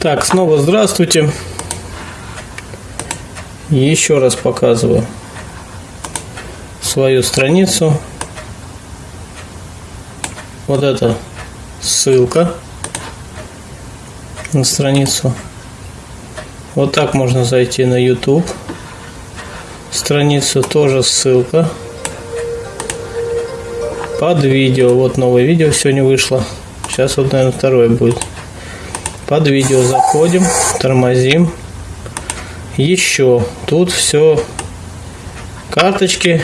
Так, снова здравствуйте. Еще раз показываю свою страницу. Вот это ссылка на страницу. Вот так можно зайти на YouTube. Страницу тоже ссылка. Под видео. Вот новое видео сегодня вышло. Сейчас вот, наверное, второе будет. Под видео заходим, тормозим. Еще тут все карточки,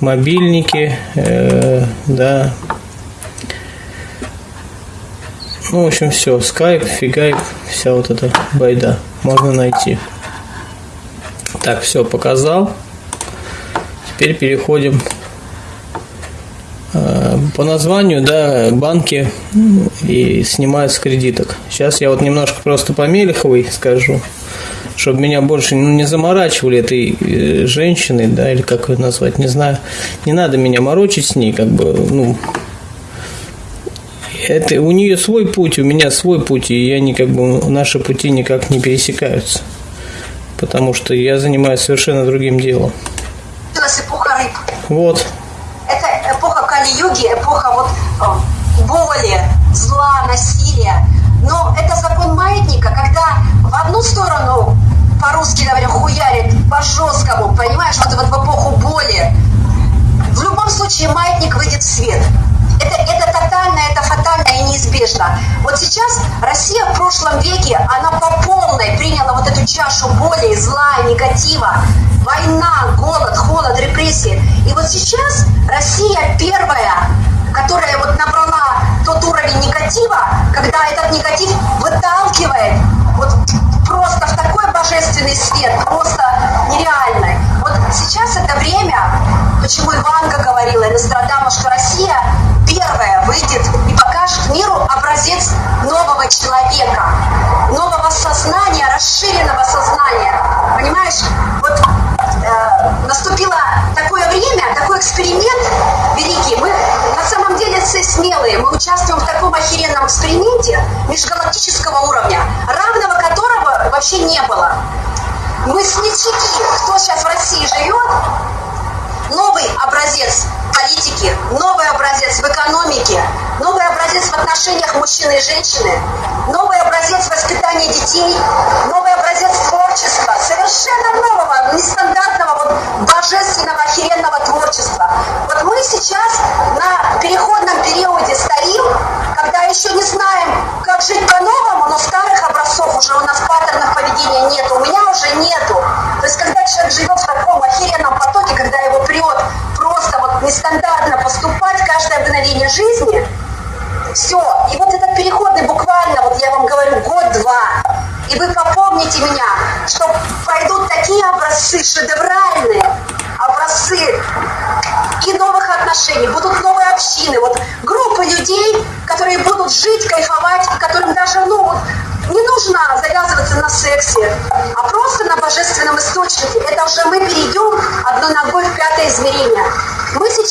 мобильники, э, да. Ну, в общем, все. Скайп, фигайп, вся вот эта байда можно найти. Так, все показал. Теперь переходим по названию, да, банки и снимают с кредиток. Сейчас я вот немножко просто по Мелеховой скажу, чтобы меня больше ну, не заморачивали этой э, женщиной, да, или как ее назвать, не знаю. Не надо меня морочить с ней, как бы, ну, это у нее свой путь, у меня свой путь, и я не как бы наши пути никак не пересекаются потому что я занимаюсь совершенно другим делом. Вот. Это эпоха вот боли, зла, насилия. Но это закон маятника, когда в одну сторону, по-русски говоря, хуярит по-жесткому, понимаешь, вот, вот в эпоху боли, в любом случае маятник выйдет в свет. Это, это тотально, это фатально и неизбежно. Вот сейчас Россия в прошлом веке, она по полной приняла вот эту чашу боли, зла, негатива. Война, голод, холод, репрессии. И вот сейчас Россия первая, которая вот набрала тот уровень негатива, когда этот негатив выталкивает вот просто в такой божественный свет, просто нереальный. Вот сейчас это время, почему Иванка говорила, и Нострадамус, что Россия первая выйдет и покажет миру образец Мы участвуем в таком охеренном эксперименте межгалактического уровня, равного которого вообще не было. Мы смельчаки, кто сейчас в России живет, новый образец политики, новый образец в экономике, новый образец в отношениях мужчины и женщины, новый образец воспитания детей, новый образец творчества, совершенно нового, нестандартного, вот, божественного, охеренного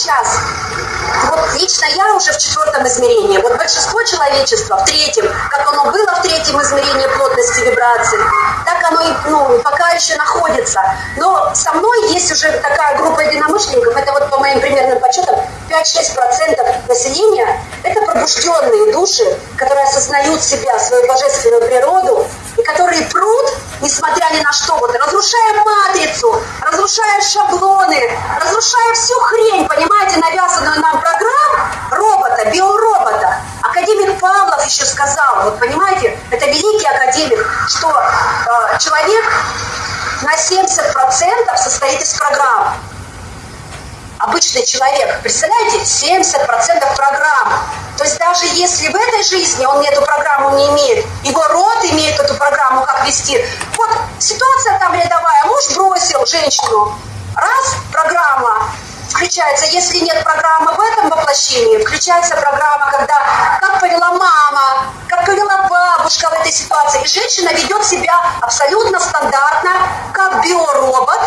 сейчас, вот лично я уже в четвертом измерении, вот большинство человечества в третьем, как оно было в третьем измерении плотности вибраций, так оно ну, пока еще находится. Но со мной есть уже такая группа единомышленников, это вот по моим примерным подсчетам 5-6% населения, это пробужденные души, которые осознают себя, свою божественную природу, и которые прут, несмотря ни на что, вот, разрушая матрицу, разрушая шаблоны, разрушая всю хрень, понимаете, навязанную нам программ робота, биоробота. Академик Павлов еще сказал, вот понимаете, это великий академик, что э, человек на 70% состоит из программ обычный человек, представляете, 70% программ. То есть даже если в этой жизни он эту программу не имеет, его род имеет эту программу, как вести. Ситуация там рядовая, муж бросил женщину, раз, программа включается, если нет программы в этом воплощении, включается программа, когда как повела мама, как повела бабушка в этой ситуации. И женщина ведет себя абсолютно стандартно, как биоробот,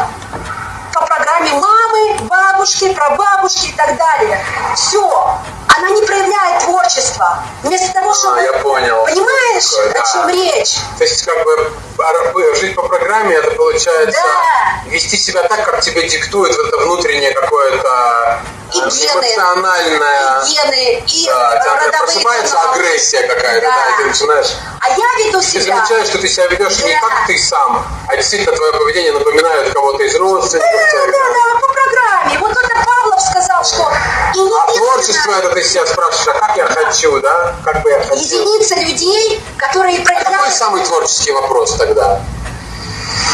по программе мамы, бабушки, прабабушки и так далее. Все. Она не проявляет творчество. Вместо того, чтобы... А, я понял. Понимаешь, Такое, о чем речь? То есть, как бы, а, жить по программе, это получается Да. вести себя так, как тебе диктует это внутреннее какое-то И э, гены, и гены, и Да, родовые просыпается каналы. агрессия какая-то, да. Да. и ты начинаешь... А я веду Ты себя... замечаешь, что ты себя ведешь не Да. как ты сам, а действительно твое поведение напоминает кого-то из родственников. Да, да, да, по программе. Вот это Павлов сказал, что А единственное- творчество это ты себя спрашиваешь, а как я хочу, да? Как бы я хотел? единица людей, которые А какой проявляют, самый творческий вопрос тогда?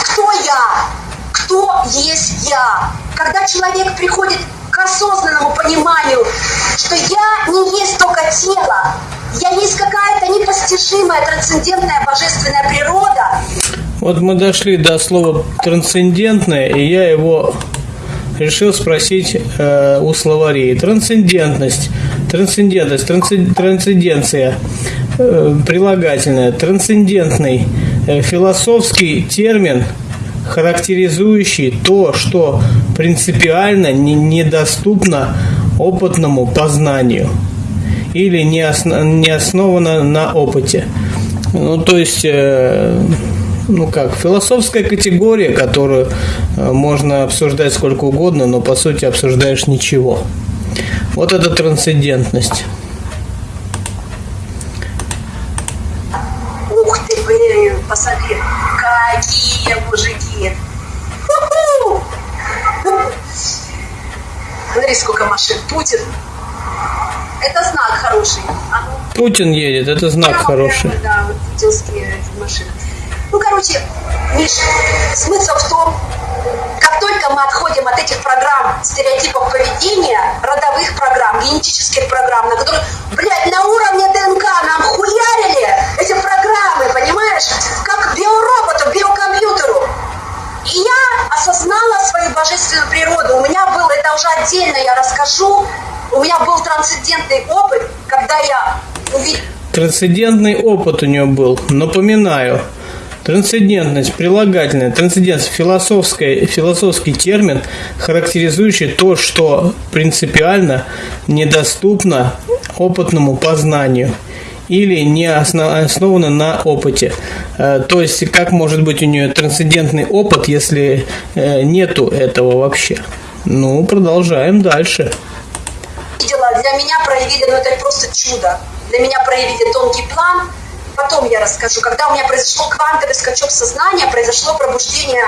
кто я, кто есть я. Когда человек приходит к осознанному пониманию, что я не есть только тело, я есть какая-то непостижимая, трансцендентная, божественная природа, Вот мы дошли до слова трансцендентное, и я его решил спросить э, у словарей. Трансцендентность, трансцендентность, трансцен- трансценденция, э, прилагательное, трансцендентный, э, философский термин, характеризующий то, что принципиально не- недоступно опытному познанию или не, осно- не основано на опыте. Ну, то есть, э, ну как, философская категория, которую э, можно обсуждать сколько угодно, но по сути обсуждаешь ничего. Вот это трансцендентность. Путин. Это знак хороший. А ну, Путин едет, это знак прямо, хороший. прямо, Да, вот путинские эти машины. Ну, короче, Миш, смысл в том, как только мы отходим от этих программ стереотипов поведения, родовых программ, генетических программ, на которые, блядь, на уровне ДНК нам хуярили эти программы, понимаешь? Как биороботу, биокомпьютеру. И я осознала свою божественную природу. У меня был, это уже отдельно я расскажу, у меня был трансцендентный опыт, когда я увидела Трансцендентный опыт у него был. Напоминаю, трансцендентность, прилагательное, трансцендентность, философская, философский термин, характеризующий то, что принципиально недоступно опытному познанию или не осно- основано на опыте. Э, То есть, как может быть у нее трансцендентный опыт, если э, нету этого вообще? Ну, продолжаем дальше. видела, для меня проявили, ну это просто чудо. Для меня проявили тонкий план. Потом я расскажу. Когда у меня произошел квантовый скачок сознания, произошло пробуждение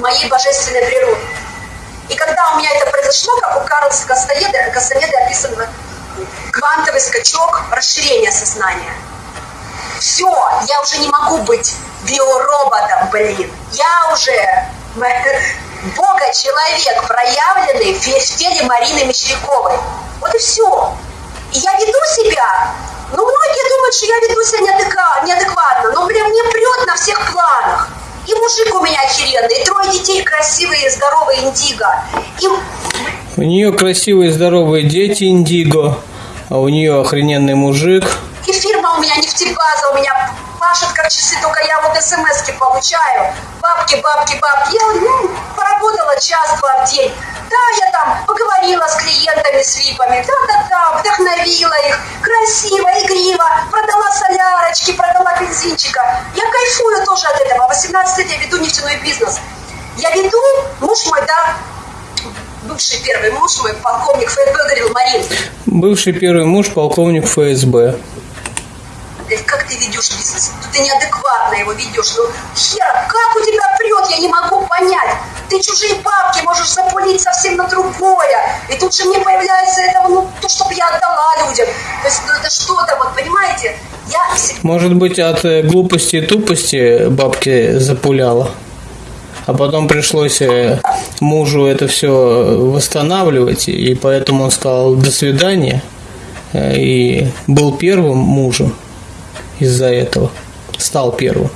моей божественной природы. И когда у меня это произошло, как у Карлса Кастанеды, Кастанеды описано квантовый скачок расширения сознания. Все, я уже не могу быть биороботом, блин. Я уже Бога-человек, проявленный в теле Марины Мещеряковой. Вот и все. И я веду себя, ну, многие думают, что я веду себя неадекватно, но, блин, мне прет на всех планах. И мужик у меня охеренный, и трое детей красивые, здоровые, индиго. И У нее красивые здоровые дети Индиго, а у нее охрененный мужик. И фирма у меня нефтебаза, у меня пашет как часы, только я вот смс получаю. Бабки, бабки, бабки. Я ну, поработала час-два в день. Да, я там поговорила с клиентами, с випами. Да-да-да, вдохновила их. Красиво, игриво. Продала солярочки, продала бензинчика. Я кайфую тоже от этого. 18 лет я веду нефтяной бизнес. Я веду, муж мой, да, бывший первый муж мой, полковник ФСБ, говорил, Марин, Бывший первый муж, полковник ФСБ. Как ты ведешь бизнес? Ну, ты неадекватно его ведешь. Ну, хера, как у тебя прет, я не могу понять. Ты чужие бабки можешь запулить совсем на другое. И тут же мне появляется этого, ну, то, чтобы я отдала людям. То есть, ну, это что-то, вот, понимаете? Я Может быть, от э, глупости и тупости бабки запуляла. А потом пришлось э, мужу это все восстанавливать, и поэтому он сказал «до свидания». э, И был первым мужем из-за этого. Стал первым.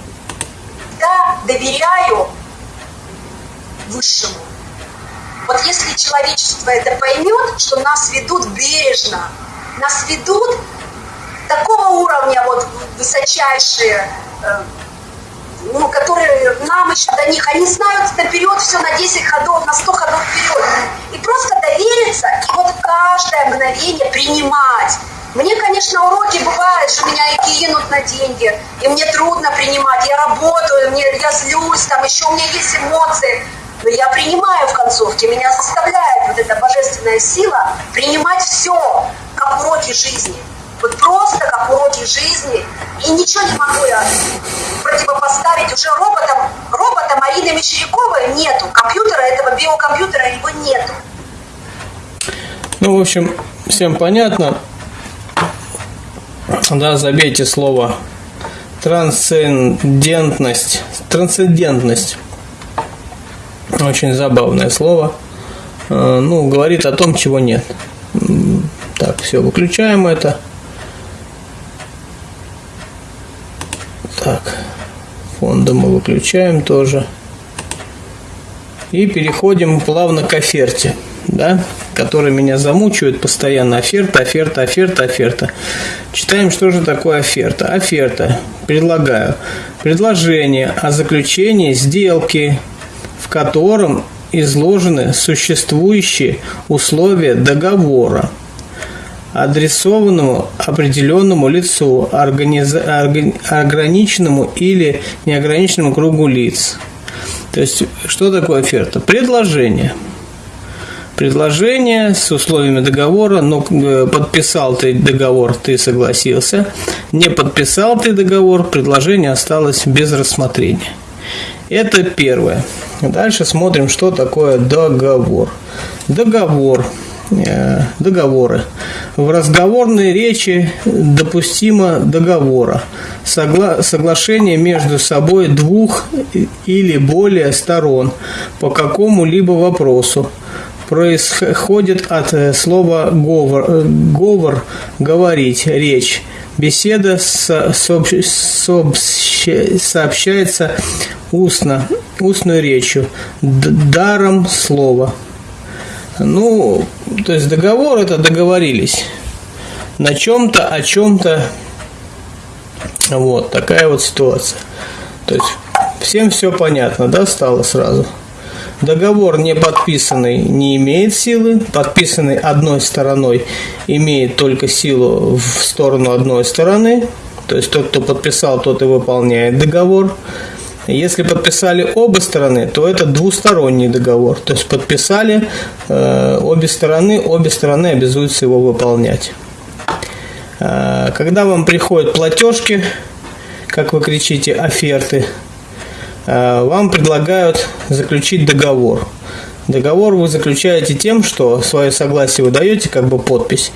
доверяю высшему. Вот если человечество это поймет, что нас ведут бережно, нас ведут такого уровня вот высочайшие, э, ну, которые еще до них, они знают наперед все на 10 ходов, на 100 ходов вперед. И просто довериться, и вот каждое мгновение принимать. Мне, конечно, уроки бывают, что меня и кинут на деньги, и мне трудно принимать. Я работаю, мне, я злюсь, там еще у меня есть эмоции. Но я принимаю в концовке, меня заставляет вот эта божественная сила принимать все, как уроки жизни. Вот просто как уроки жизни. И ничего не могу я противопоставить уже роботам. Робота Марины Мещеряковой нету. Компьютера, этого биокомпьютера его нету. Ну, в общем, всем понятно. Да, забейте слово трансцендентность. Трансцендентность. Очень забавное слово. Э, ну, говорит о том, чего нет. Так, все, выключаем это. Так, фонда мы выключаем тоже. И переходим плавно к оферте, да, который меня замучивает постоянно. Оферта, оферта, оферта, оферта. Читаем, что же такое оферта. Оферта. Предлагаю. Предложение о заключении сделки, в котором изложены существующие условия договора – адресованному определенному лицу, организ... ограниченному или неограниченному кругу лиц. То есть, что такое оферта? Предложение. Предложение с условиями договора, но э, подписал ты договор, ты согласился. Не подписал ты договор, предложение осталось без рассмотрения. Это первое. Дальше смотрим, что такое договор. Договор договоры. В разговорной речи допустимо договора, согла соглашение между собой двух или более сторон по какому-либо вопросу происходит от э, слова говор, э, говор говорить, речь. Беседа со, сообщается устно, устной речью, даром слова. Ну, то есть договор это договорились на чем-то, о чем-то. Вот такая вот ситуация. То есть всем все понятно, да, стало сразу. Договор не подписанный не имеет силы, подписанный одной стороной имеет только силу в сторону одной стороны. То есть тот, кто подписал, тот и выполняет договор. Если подписали оба стороны, то это двусторонний договор. То есть подписали э, обе стороны, обе стороны обязуются его выполнять. Э, когда вам приходят платежки, как вы кричите, оферты, э, вам предлагают заключить договор. Договор вы заключаете тем, что свое согласие вы даете, как бы подпись,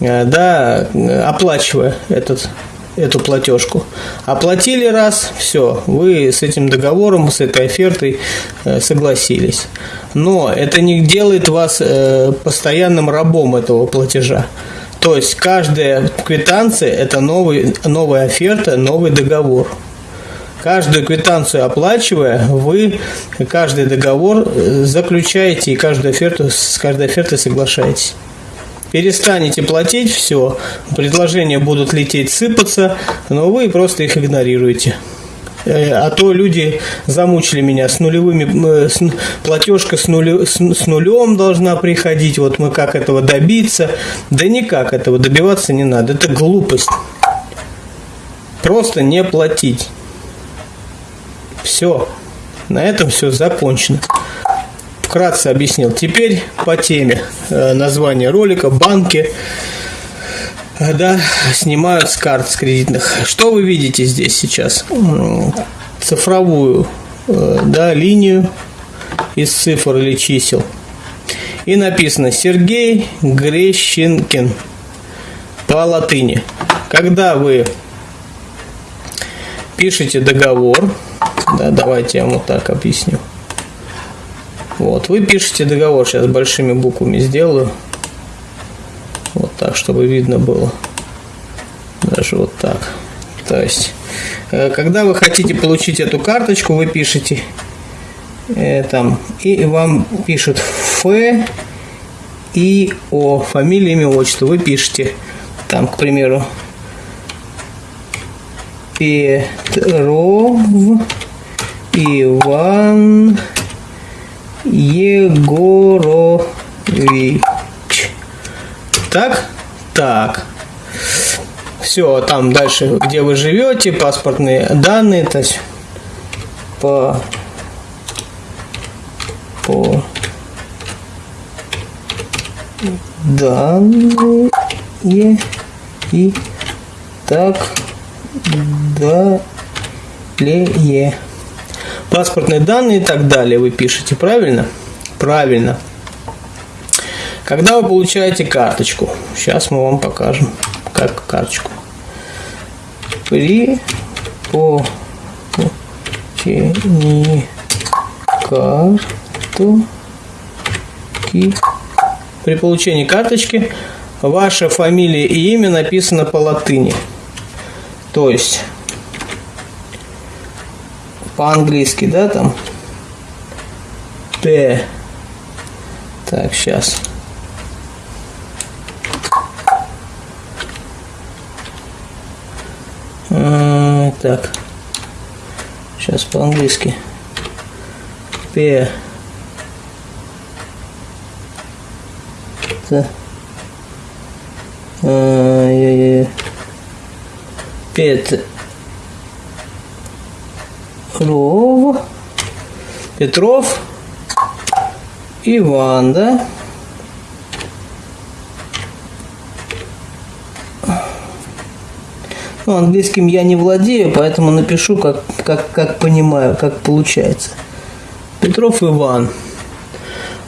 э, да, оплачивая этот эту платежку. Оплатили раз, все, вы с этим договором, с этой офертой э, согласились. Но это не делает вас э, постоянным рабом этого платежа. То есть каждая квитанция – это новый, новая оферта, новый договор. Каждую квитанцию оплачивая, вы каждый договор э, заключаете и каждую оферту, с каждой офертой соглашаетесь перестанете платить, все, предложения будут лететь, сыпаться, но вы просто их игнорируете. Э, а то люди замучили меня с нулевыми, с, платежка с, нуле, с, с нулем должна приходить, вот мы как этого добиться. Да никак этого добиваться не надо, это глупость. Просто не платить. Все. На этом все закончено вкратце объяснил. Теперь по теме. Э, название ролика, банки да, снимают с карт с кредитных. Что вы видите здесь сейчас? Цифровую э, да, линию из цифр или чисел. И написано Сергей Грещенкин по латыни. Когда вы пишете договор, да, давайте я вам вот так объясню. Вот, вы пишете договор, сейчас большими буквами сделаю. Вот так, чтобы видно было. Даже вот так. То есть, э, когда вы хотите получить эту карточку, вы пишете э, там, и вам пишут Ф и О, фамилия, имя, отчество. Вы пишете там, к примеру, Петров Иван Егорович. Так? Так. все там дальше, где вы живете, паспортные данные, то есть по по данные и так далее. Паспортные данные и так далее вы пишете, правильно? Правильно. Когда вы получаете карточку, сейчас мы вам покажем, как карточку. При получении карточки при получении карточки ваша фамилия и имя написано по латыни. То есть по-английски, да, там П. Так, сейчас. Так. Сейчас по-английски. П. Т. А, Пет. Петров. Петров. Иван, да? Ну, английским я не владею, поэтому напишу, как, как, как понимаю, как получается. Петров Иван.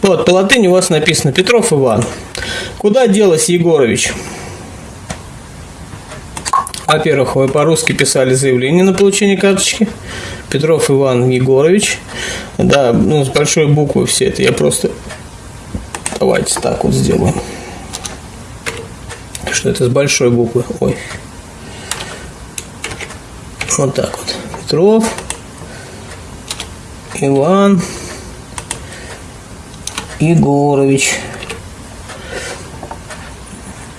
Вот, по латыни у вас написано Петров Иван. Куда делась Егорович? Во-первых, вы по-русски писали заявление на получение карточки. Петров Иван Егорович. Да, ну, с большой буквы все это. Я просто... Давайте так вот сделаем. Что это с большой буквы? Ой. Вот так вот. Петров. Иван. Егорович.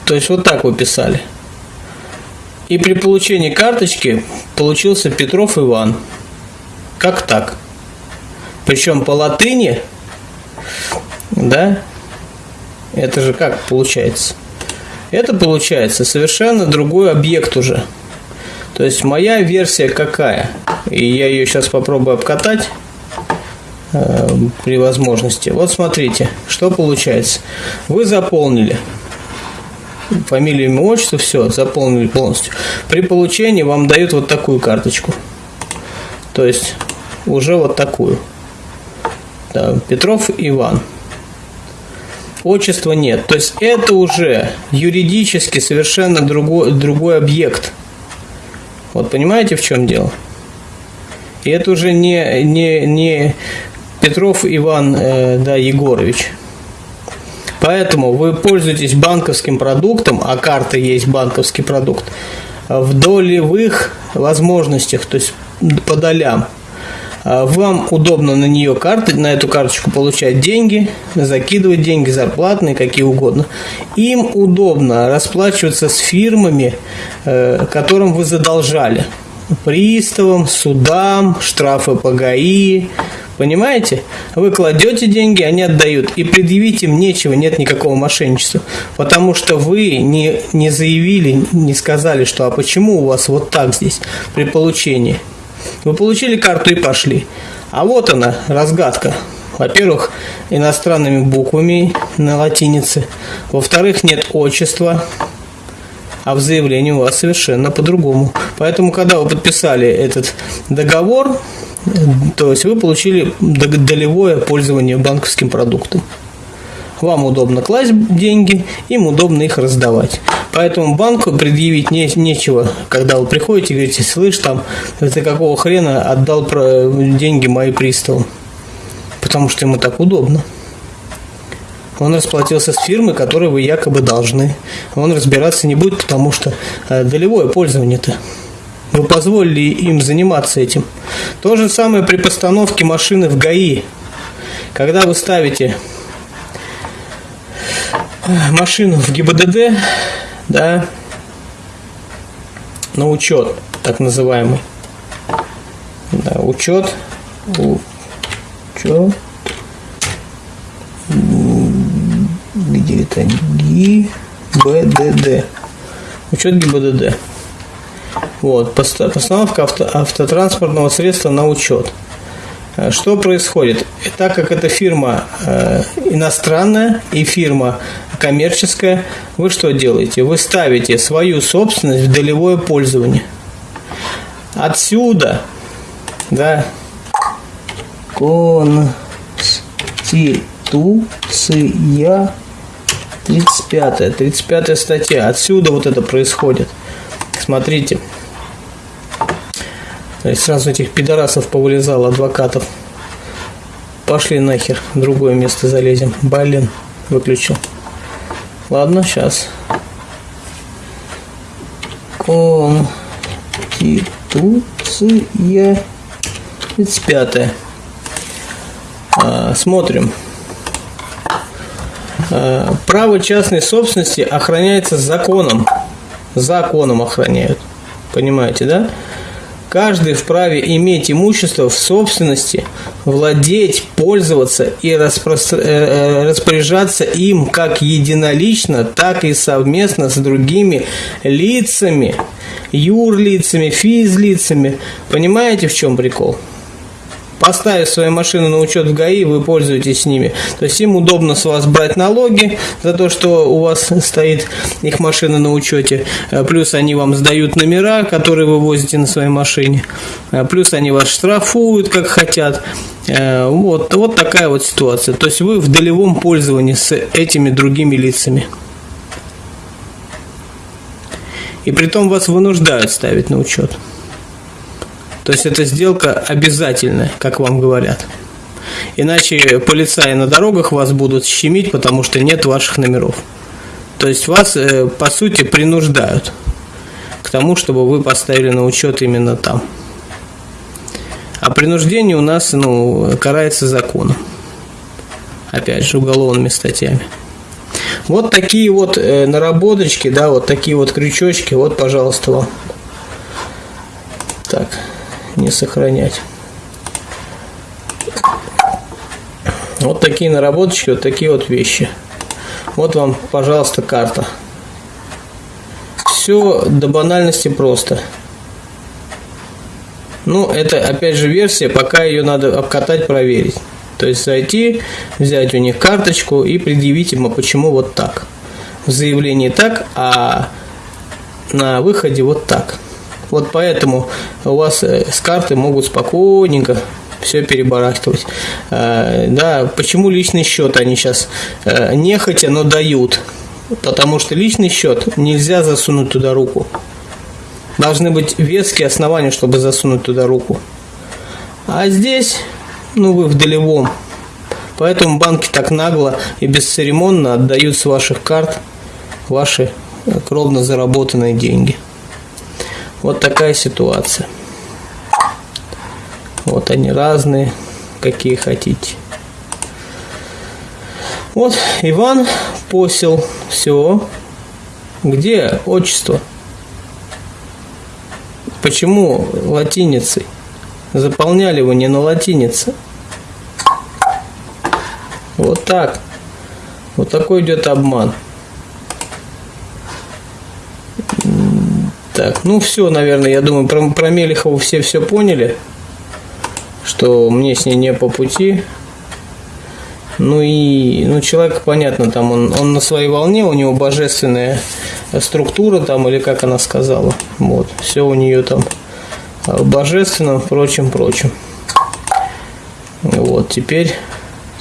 То есть вот так вы писали. И при получении карточки получился Петров Иван. Как так? Причем по латыни, да? Это же как получается? Это получается совершенно другой объект уже. То есть моя версия какая? И я ее сейчас попробую обкатать э, при возможности. Вот смотрите, что получается. Вы заполнили фамилию, имя, отчество, все, заполнили полностью. При получении вам дают вот такую карточку. То есть уже вот такую. Да, Петров Иван. Отчества нет. То есть это уже юридически совершенно другой, другой объект. Вот понимаете, в чем дело? И это уже не, не, не Петров Иван э, да, Егорович. Поэтому вы пользуетесь банковским продуктом, а карта есть банковский продукт, в долевых возможностях, то есть по долям. Вам удобно на нее карты, на эту карточку получать деньги, закидывать деньги зарплатные, какие угодно. Им удобно расплачиваться с фирмами, э, которым вы задолжали. Приставам, судам, штрафы по ГАИ, Понимаете? Вы кладете деньги, они отдают. И предъявить им нечего, нет никакого мошенничества. Потому что вы не, не заявили, не сказали, что а почему у вас вот так здесь при получении. Вы получили карту и пошли. А вот она, разгадка. Во-первых, иностранными буквами на латинице. Во-вторых, нет отчества. А в заявлении у вас совершенно по-другому. Поэтому, когда вы подписали этот договор, то есть вы получили долевое пользование банковским продуктом. Вам удобно класть деньги, им удобно их раздавать. Поэтому банку предъявить не, нечего, когда вы приходите и говорите, слышь, там, ты какого хрена отдал деньги мои приставу. Потому что ему так удобно. Он расплатился с фирмой, которой вы якобы должны. Он разбираться не будет, потому что э, долевое пользование-то. Вы позволили им заниматься этим. То же самое при постановке машины в ГАИ. Когда вы ставите машину в ГИБДД, да, на учет, так называемый. Да, учет, учет, где это ГИБДД. Учет ГИБДД. Вот, постановка авто, автотранспортного средства на учет. Э, что происходит? Так как эта фирма э, иностранная и фирма коммерческая, вы что делаете? Вы ставите свою собственность в долевое пользование. Отсюда, да, Конституция 35 35 статья. Отсюда вот это происходит. Смотрите. Есть сразу этих пидорасов повылезал адвокатов. Пошли нахер, в другое место залезем. Блин, выключил. Ладно, сейчас. Конституция 35. А, смотрим. А, право частной собственности охраняется законом. Законом охраняют. Понимаете, да? Каждый вправе иметь имущество в собственности, владеть, пользоваться и. Э, э, распоряжаться им как единолично, так и совместно с другими лицами, юрлицами, физлицами. Понимаете, в чем прикол? Поставив свою машину на учет в ГАИ, вы пользуетесь ними. То есть им удобно с вас брать налоги за то, что у вас стоит их машина на учете. Э, плюс они вам сдают номера, которые вы возите на своей машине. Э, плюс они вас штрафуют, как хотят. Э, вот, вот такая вот ситуация. То есть вы в долевом пользовании с этими другими лицами. И при том вас вынуждают ставить на учет. То есть эта сделка обязательная, как вам говорят. Иначе полицаи на дорогах вас будут щемить, потому что нет ваших номеров. То есть вас, э, по сути, принуждают к тому, чтобы вы поставили на учет именно там. А принуждение у нас ну, карается законом. Опять же, уголовными статьями. Вот такие вот э, наработочки, да, вот такие вот крючочки. Вот, пожалуйста, вам. Так не сохранять. Вот такие наработочки, вот такие вот вещи. Вот вам, пожалуйста, карта. Все до банальности просто. Ну, это опять же версия, пока ее надо обкатать, проверить. То есть зайти, взять у них карточку и предъявить им, а почему вот так. В заявлении так, а на выходе вот так. Вот поэтому у вас э, с карты могут спокойненько все перебарахтывать. Э, да, почему личный счет они сейчас э, нехотя, но дают? Потому что личный счет нельзя засунуть туда руку. Должны быть веские основания, чтобы засунуть туда руку. А здесь, ну, вы в долевом. Поэтому банки так нагло и бесцеремонно отдают с ваших карт ваши кровно заработанные деньги. Вот такая ситуация. Вот они разные, какие хотите. Вот Иван Посел. Все. Где отчество? Почему латиницей? Заполняли вы не на латинице. Вот так. Вот такой идет обман. Так, ну все, наверное, я думаю, про, про Мелехову все все поняли, что мне с ней не по пути. Ну и, ну человек, понятно, там он, он на своей волне, у него божественная структура там, или как она сказала, вот, все у нее там божественном, впрочем, прочем. Вот, теперь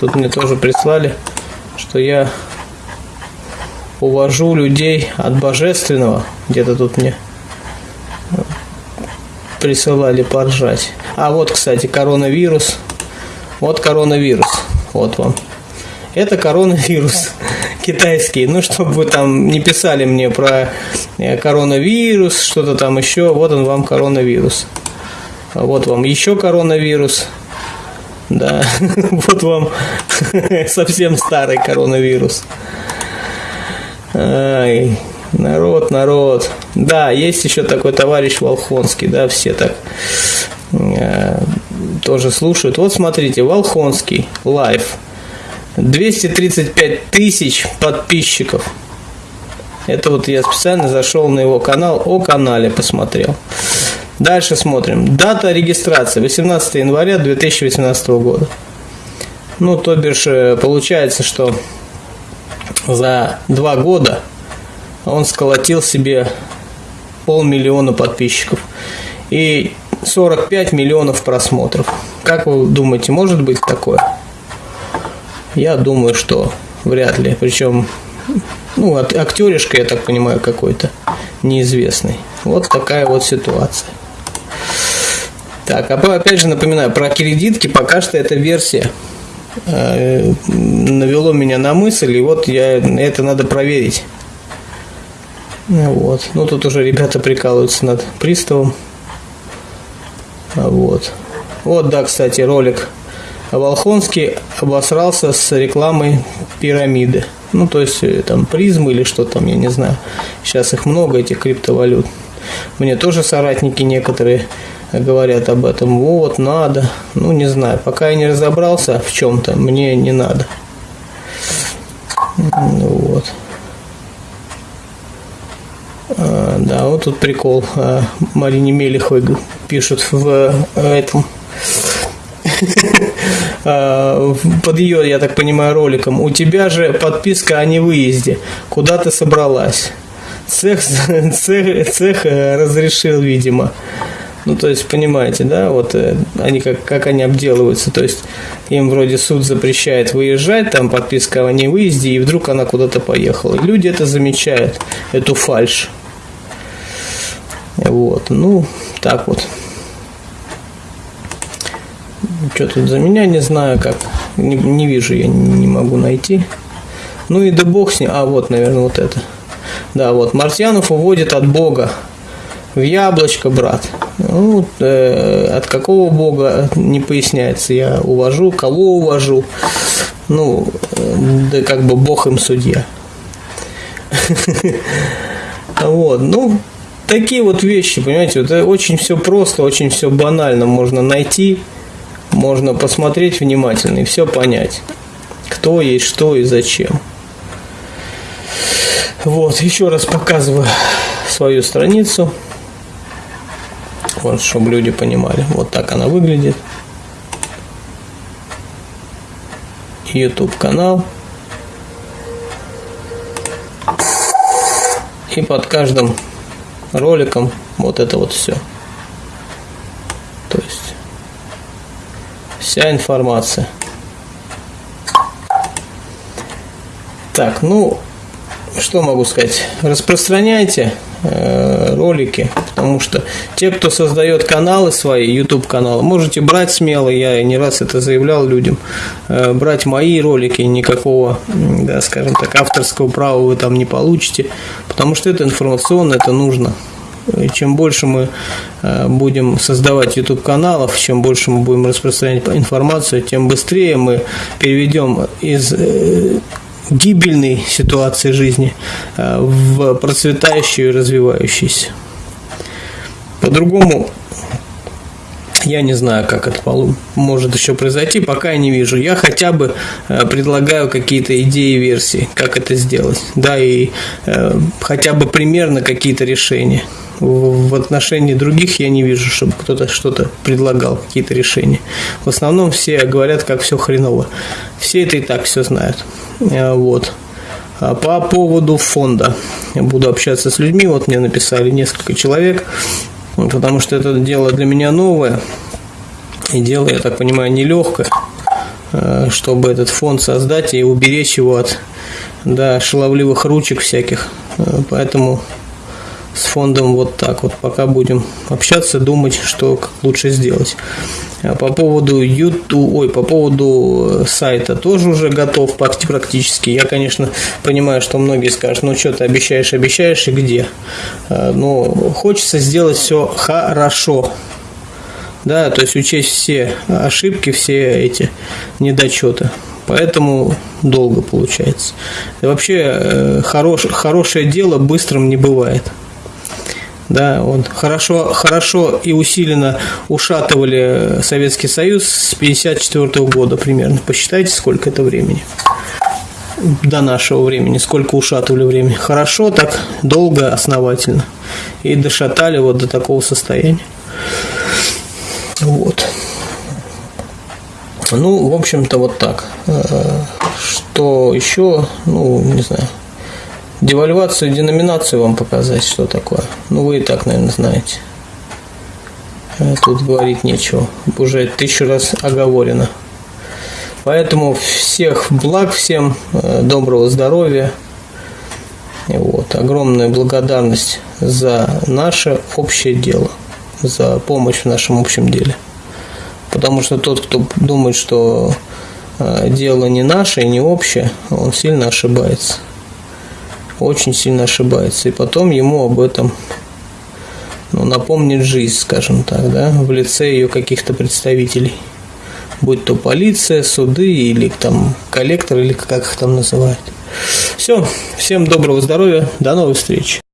тут мне тоже прислали, что я увожу людей от божественного, где-то тут мне присылали поржать. А вот, кстати, коронавирус. Вот коронавирус. Вот вам. Это коронавирус китайский. Ну, чтобы вы там не писали мне про э, коронавирус, что-то там еще. Вот он вам коронавирус. Вот вам еще коронавирус. Да, вот вам совсем старый коронавирус. Ай, Народ, народ. Да, есть еще такой товарищ Волхонский, да, все так э, тоже слушают. Вот смотрите, Волхонский, live. 235 тысяч подписчиков. Это вот я специально зашел на его канал, о канале посмотрел. Дальше смотрим. Дата регистрации 18 января 2018 года. Ну, то бишь, э, получается, что за два года он сколотил себе полмиллиона подписчиков и 45 миллионов просмотров. Как вы думаете, может быть такое? Я думаю, что вряд ли. Причем, ну, актеришка, я так понимаю, какой-то неизвестный. Вот такая вот ситуация. Так, а опять же напоминаю, про кредитки пока что это версия. Э, навело меня на мысль, и вот я это надо проверить. Вот. Ну, тут уже ребята прикалываются над приставом. Вот. Вот, да, кстати, ролик. Волхонский обосрался с рекламой пирамиды. Ну, то есть, э, там, призмы или что там, я не знаю. Сейчас их много, этих криптовалют. Мне тоже соратники некоторые говорят об этом. Вот, надо. Ну, не знаю. Пока я не разобрался в чем-то, мне не надо. Вот. А, да, вот тут прикол. А, Марине Мелеховой пишут в этом а, под ее, я так понимаю, роликом. У тебя же подписка о невыезде. Куда ты собралась? Цех, цех, цех э, разрешил, видимо. Ну, то есть, понимаете, да, вот э, они как, как они обделываются. То есть, им вроде суд запрещает выезжать, там подписка о невыезде, и вдруг она куда-то поехала. Люди это замечают, эту фальшь. Вот, ну, так вот. Что тут за меня, не знаю как. Не, не вижу, я не, могу найти. Ну и да бог с ним. А, вот, наверное, вот это. Да, вот. Мартьянов уводит от Бога в яблочко, брат. Ну, э, от какого Бога не поясняется. Я увожу, кого увожу. Ну, э, да как бы Бог им судья. Вот, ну, такие вот вещи, понимаете, это очень все просто, очень все банально можно найти, можно посмотреть внимательно и все понять, кто есть что и зачем. Вот, еще раз показываю свою страницу, вот, чтобы люди понимали, вот так она выглядит. YouTube канал. И под каждым роликом вот это вот все. То есть вся информация. Так, ну, что могу сказать? Распространяйте ролики, потому что те, кто создает каналы свои, YouTube каналы, можете брать смело, я не раз это заявлял людям, э, брать мои ролики, никакого, да, скажем так, авторского права вы там не получите, потому что это информационно, это нужно. И чем больше мы э, будем создавать YouTube каналов, чем больше мы будем распространять информацию, тем быстрее мы переведем из э, гибельной ситуации жизни э, в процветающую и развивающуюся. По-другому я не знаю, как это может еще произойти, пока я не вижу. Я хотя бы э, предлагаю какие-то идеи, версии, как это сделать. Да, и э, хотя бы примерно какие-то решения. В, отношении других я не вижу, чтобы кто-то что-то предлагал, какие-то решения. В основном все говорят, как все хреново. Все это и так все знают. Э, вот. А по поводу фонда. Я буду общаться с людьми. Вот мне написали несколько человек потому что это дело для меня новое, и дело, я так понимаю, нелегкое, э, чтобы этот фонд создать и уберечь его от да, шаловливых ручек всяких. Э, поэтому с фондом вот так вот. Пока будем общаться, думать, что лучше сделать. А по поводу YouTube, ой, по поводу э, сайта тоже уже готов практически. Я, конечно, понимаю, что многие скажут, ну что ты обещаешь, обещаешь и где. А, но хочется сделать все хорошо. Да, то есть учесть все ошибки, все эти недочеты. Поэтому долго получается. И вообще э, хорош, хорошее дело быстрым не бывает да, он хорошо, хорошо и усиленно ушатывали Советский Союз с 1954 года примерно. Посчитайте, сколько это времени. до нашего времени, сколько ушатывали времени. Хорошо, так долго, основательно. И дошатали вот до такого состояния. Вот. Ну, в общем-то, вот так. Э, что еще, ну, не знаю, девальвацию, деноминацию вам показать, что такое. Ну, вы и так, наверное, знаете. Э, тут говорить нечего. Уже тысячу раз оговорено. Поэтому всех благ всем, э, доброго здоровья. Вот, огромная благодарность за наше общее дело, за помощь в нашем общем деле. Потому что тот, кто думает, что э, дело не наше и не общее, он сильно ошибается. Очень сильно ошибается. И потом ему об этом ну, напомнит жизнь, скажем так, да, в лице ее каких-то представителей. Будь то полиция, суды или там коллектор, или как их там называют. Все, всем доброго здоровья, до новых встреч.